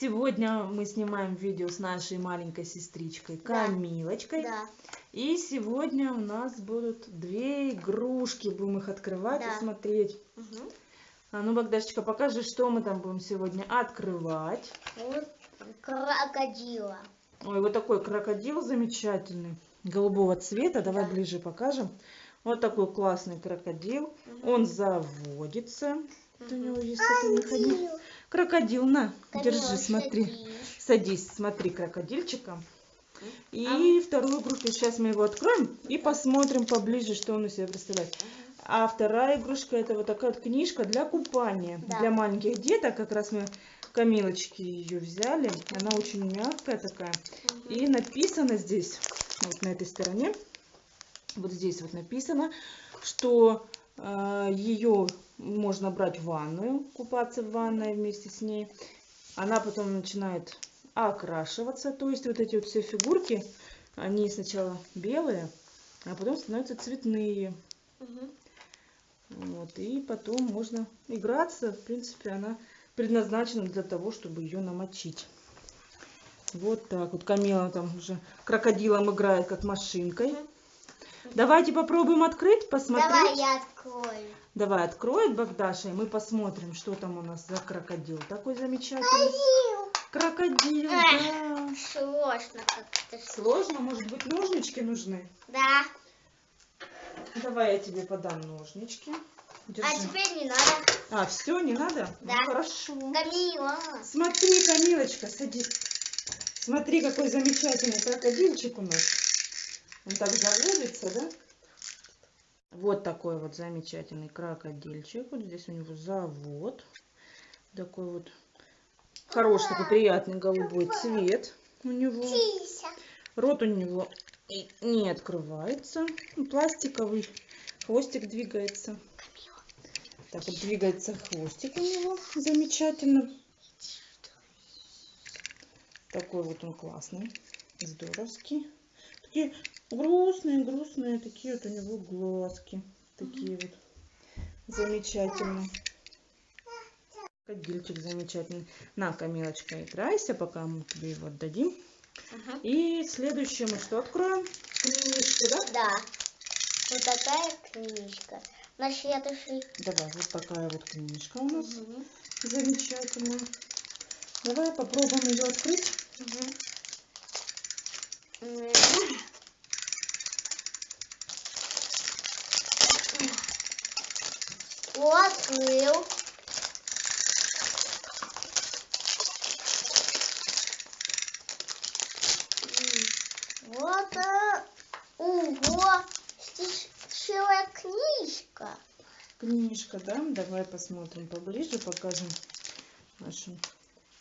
Сегодня мы снимаем видео с нашей маленькой сестричкой Камилочкой. Да. И сегодня у нас будут две игрушки. Будем их открывать Да. и смотреть. Мгм. А ну, Богдашечка, покажи, что мы там будем сегодня открывать. Вот крокодила. Ой, вот такой крокодил замечательный, голубого цвета. Давай Да. ближе покажем. Вот такой классный крокодил. Он заводится. Вот У него есть такой механизм. Крокодил, на, держи, смотри. садись. Смотри крокодильчика. А И вторую игрушку, сейчас мы его откроем и посмотрим поближе, что он из себя представляет. А вторая игрушка это вот такая вот книжка для купания. Да. Для маленьких деток. Как раз мы Камилочки ее взяли. Она очень мягкая такая. И написано здесь, вот на этой стороне, вот здесь вот написано, что ее можно брать в ванную, купаться в ванной вместе с ней. Она потом начинает окрашиваться, то есть вот эти вот все фигурки, они сначала белые, а потом становятся цветные. Мгм. Вот, и потом можно играться. В принципе, она предназначена для того, чтобы ее намочить. Вот так вот. Камила там уже крокодилом играет, как машинкой. Давайте попробуем открыть, посмотреть. Давай я открою. Давай откроет Богдаша, и мы посмотрим, что там у нас за крокодил. Такой замечательный. Крокодил, да. Сложно как-то. Сложно, может быть, ножнички нужны? Да. Давай я тебе подам ножнички. А Держи. теперь не надо. А, все, не надо? Да. Ну, хорошо. Камила. Смотри, Камилочка, садись. Смотри, какой замечательный крокодильчик у нас. Он так заводится, да? Вот такой вот замечательный крокодильчик. Вот здесь у него завод. Такой вот хороший, такой приятный голубой цвет у него. Рот у него не открывается. Ну, Пластиковый. Хвостик двигается. Так вот двигается хвостик у него. Замечательно. Такой вот он классный. Здоровский. Такие грустные, грустные. Такие вот у него глазки. Такие вот. Замечательные. Крокодильчик замечательный. На, Камилочка, играйся, пока мы тебе его отдадим. Ага. И следующее мы что откроем? Книжку, да? Да. Вот такая книжка. На следующий. Давай, вот такая вот книжка у нас Мгм. замечательная. Давай попробуем ее открыть. Мгм. М. Вот. а, Ого. Стишевая книжка. Книжка, да? Давай посмотрим поближе, покажем нашим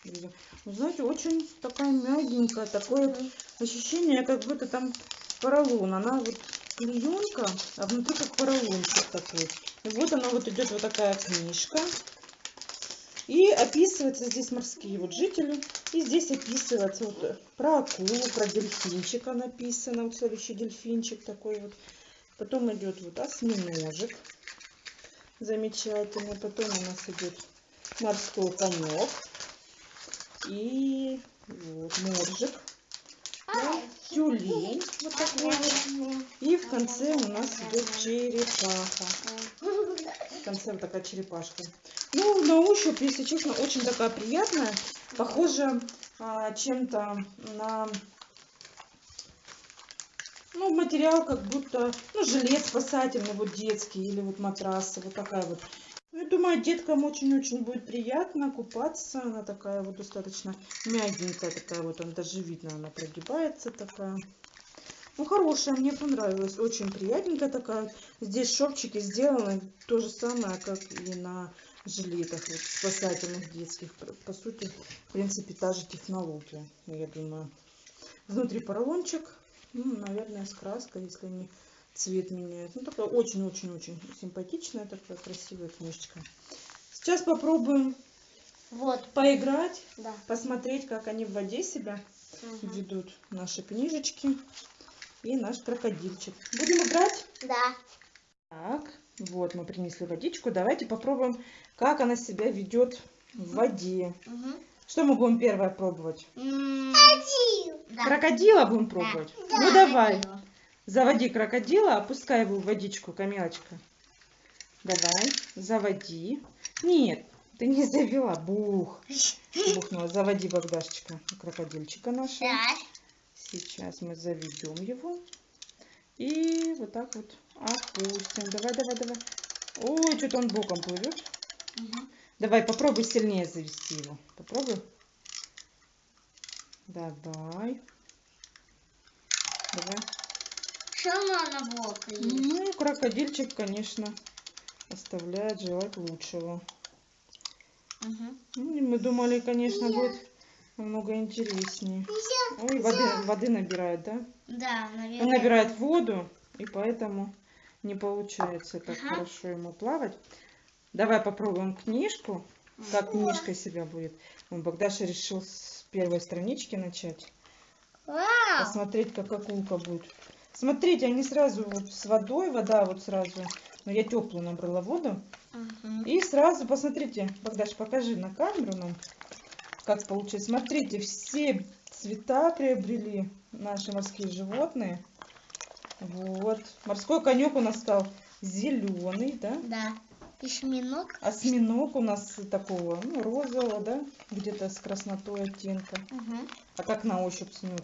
видео. Знаете, очень такая мягенькая, такое ощущение, как будто там поролон. Она вот клеенка, а внутри как поролончик такой. И вот она вот идет вот такая книжка. И описываются здесь морские вот жители. И здесь описывается вот про акулу, про дельфинчика написано. Вот следующий дельфинчик такой вот. Потом идет вот осьминожек. Замечательный. Потом у нас идет морской конек. И вот моржик. Да, тюлень. Вот такой. И в конце у нас идет черепаха. Конце вот такая черепашка. Ну, на ощупь, если честно, очень такая приятная. Похожа а, чем-то на ну, материал как будто, ну, жилет спасательный, вот детский, или вот матрасы, вот такая вот. Ну, я думаю, деткам очень-очень будет приятно купаться. Она такая вот достаточно мягенькая, такая вот, он даже видно, она прогибается такая. Ну, хорошая, мне понравилась. Очень приятненькая такая. Здесь шовчики сделаны то же самое, как и на жилетах вот, спасательных детских. По- сути, в принципе, та же технология, я думаю. Внутри поролончик, ну, наверное, с краской, если они цвет меняют. Ну, такая очень-очень-очень симпатичная, такая красивая книжечка. Сейчас попробуем Вот. поиграть, Да. посмотреть, как они в воде себя Мгм. ведут. Наши книжечки и наш крокодильчик. Будем играть? Да. Так, вот мы принесли водичку. Давайте попробуем, как она себя ведет в воде. Мгм. Что мы будем первое пробовать? Да. Крокодила будем пробовать? Да. Ну давай. Заводи крокодила, опускай его в водичку, Камилочка. Давай, заводи. Нет, ты не завела, бух. Бухнула. Заводи, Богдашечка, крокодильчика нашего. Так. Сейчас мы заведем его. И вот так вот опустим. Давай, давай, давай. Ой, что-то он боком плывет. Мгм. Давай, попробуй сильнее завести его. Попробуй. Давай. Давай. Что она на бок есть? Ну, крокодильчик, конечно, оставляет желать лучшего. И мы думали, конечно, будет намного интереснее. Ой, воды, воды набирает, да? Да, Он наверное. набирает воду, и поэтому не получается так Ага. хорошо ему плавать. Давай попробуем книжку, как книжка себя будет. Он Богдаша решил с первой странички начать. Вау! Посмотреть, как акулка будет. Смотрите, они сразу вот с водой, вода вот сразу. Но я теплую набрала воду. Мгм. И сразу, посмотрите, Богдаш, покажи на камеру нам, как получилось. Смотрите, все цвета приобрели наши морские животные. Вот. Морской конек у нас стал зеленый, да? Да. Осьминог. Осьминог у нас такого, ну, розового, да? Где-то с краснотой оттенка. Мгм. А как на ощупь снюр?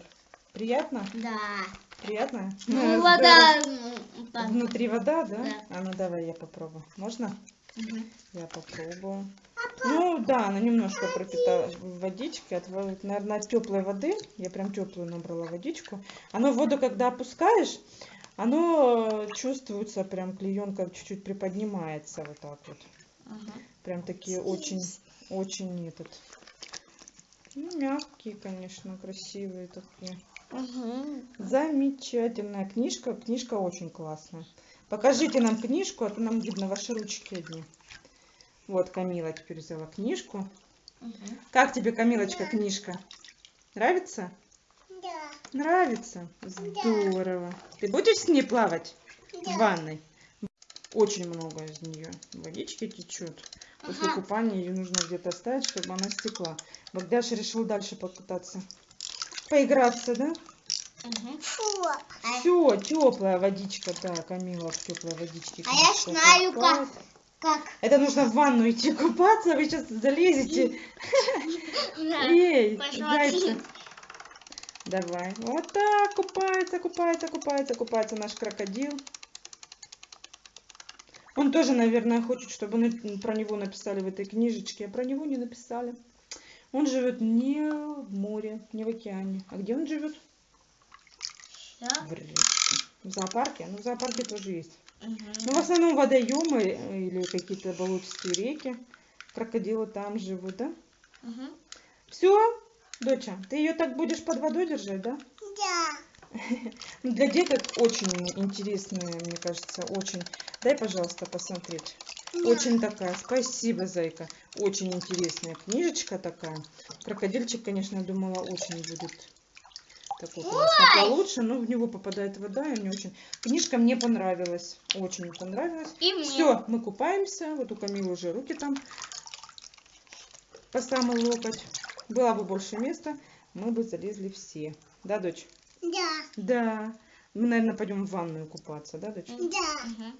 Приятно? Да. Приятно? Ну, Э, вода. ну. Внутри вода, да? Да. А ну давай я попробую. Можно? Мгм. Я попробую. Ну да, она немножко пропитала водички. От, наверное, от теплой воды. Я прям теплую набрала водичку. Оно в воду, когда опускаешь, оно чувствуется, прям клеенка чуть-чуть приподнимается вот так вот. Мгм. Прям такие очень, очень этот. Ну, мягкие, конечно, красивые такие. Мгм. Замечательная книжка. Книжка очень классная. Покажите нам книжку, а то нам видно ваши ручки одни. Вот Камила теперь взяла книжку. Мгм. Как тебе, Камилочка, книжка? Нравится? Да. Нравится? Здорово. Ты будешь с ней плавать в ванной? Очень много из нее водички течет. После Ага. купания ее нужно где-то оставить, чтобы она стекла. Богдаша решил дальше покататься. Поиграться, да? Все, теплая водичка, да, Камила в теплой водичке. А я знаю, купает. как? Это нужно в ванну идти купаться, вы сейчас залезете. Эй, зайцы. Давай. Вот так, купается, купается, купается, купается наш крокодил. Он тоже, наверное, хочет, чтобы про него написали в этой книжечке, а про него не написали. Он живет не в море, не в океане. А где он живет? Всё. В зоопарке? Ну, в зоопарке тоже есть. Мгм. Ну, в основном водоемы или какие-то болотистые реки. Крокодилы там живут, да? Мгм. Все, доча, ты ее так будешь под водой держать, да? Да. Ну, для деток очень интересная, мне кажется, очень. Дай, пожалуйста, посмотреть. Очень такая, спасибо, зайка. Очень интересная книжечка такая. Крокодильчик, конечно, думала, очень будет такой, конечно, получше, но в него попадает вода, и мне очень... Книжка мне понравилась, очень понравилась. И мне. Все, мы купаемся. Вот у Камилы уже руки там по самый локоть. Было бы больше места, мы бы залезли все. Да, дочь? Да. Да. Мы, наверное, пойдем в ванную купаться, да, дочь? Да.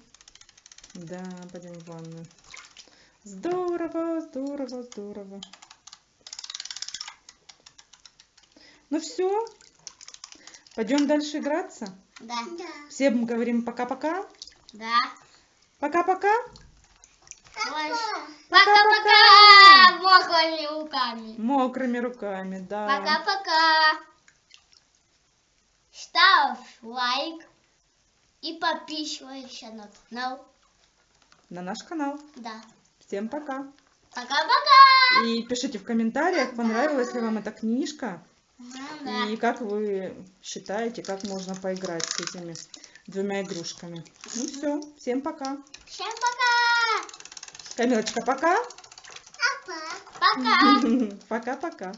Да, пойдем в ванную. Здорово, здорово, здорово. Ну все. Пойдем дальше играться. Да. Всем говорим пока-пока. Да. Пока-пока. Пока-пока. Мокрыми руками. Мокрыми руками, да. Пока-пока. Ставь лайк и подписывайся на канал. На наш канал. Да. Всем пока. Пока-пока. И пишите в комментариях, понравилась ли вам эта книжка. И как вы считаете, как можно поиграть с этими двумя игрушками. Ну все, всем пока. Всем пока. Камилочка, пока. Пока. Пока-пока.